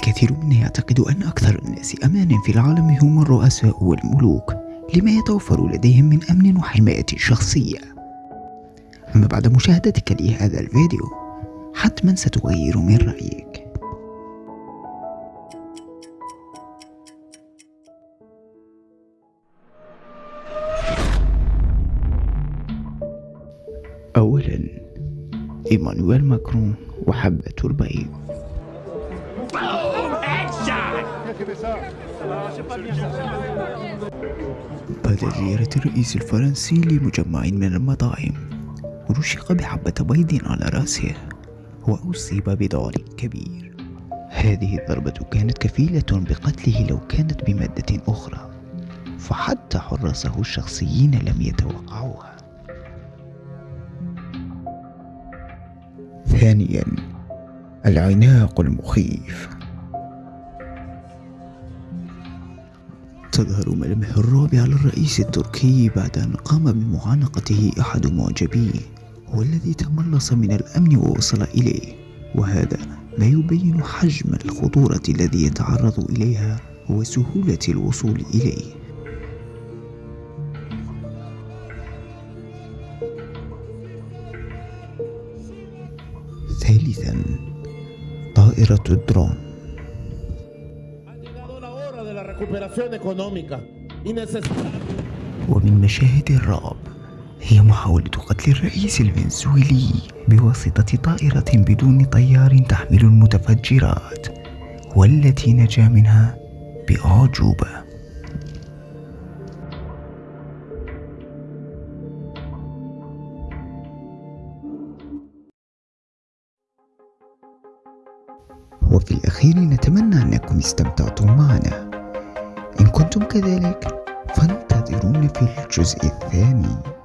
الكثير منا يعتقد أن أكثر الناس أمانا في العالم هم الرؤساء والملوك لما يتوفر لديهم من أمن وحماية شخصية. أما بعد مشاهدتك لهذا الفيديو حتما ستغير من رأيك. أولا إيمانويل ماكرون وحبة البيض. بعد زيارة الرئيس الفرنسي لمجمع من المطاعم. رشق بحبة بيض على رأسه وأصيب بضار كبير. هذه الضربة كانت كفيلة بقتله لو كانت بمادة أخرى فحتى حراسه الشخصيين لم يتوقعوها. ثانيا العناق المخيف. تظهر ملامح الرعب على الرئيس التركي بعد أن قام بمعانقته أحد معجبيه والذي تملص من الأمن ووصل إليه. وهذا ما يبين حجم الخطورة الذي يتعرض إليها وسهولة الوصول إليه. ثالثا طائرة الدرون. ومن مشاهد الرعب هي محاولة قتل الرئيس الفنزويلي بواسطة طائرة بدون طيار تحمل المتفجرات والتي نجا منها بأعجوبة. وفي الأخير نتمنى أنكم استمتعتم معنا. إن كنتم كذلك. فانتظرونا في الجزء الثاني.